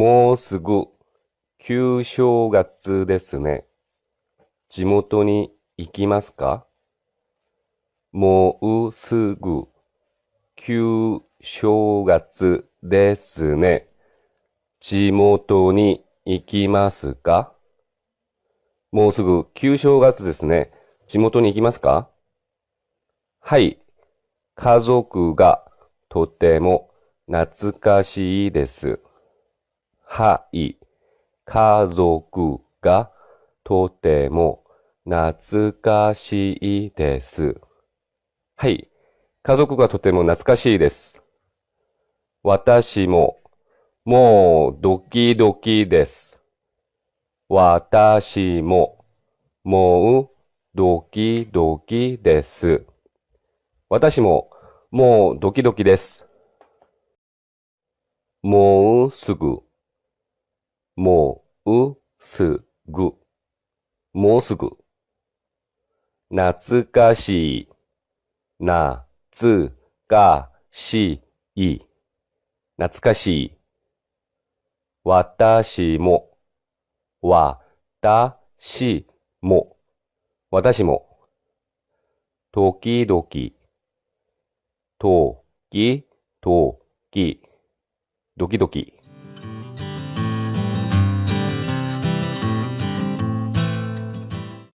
もうすぐ旧正月ですね。地元に行きますか？もうすぐ旧正月ですね。地元に行きますか？もうすぐ旧正月ですね。地元に行きますか？はい。家族がとても懐かしいです。はい。家族がとても懐かしいです。はい。家族がとても懐かしいです。私ももうドキドキです。私ももうドキドキです。私ももうドキドキです。もうすぐもうすぐ。もうすぐ。懐かしい。懐かしい。懐かしい。私も。私も。私も。時々。時々。ドキドキ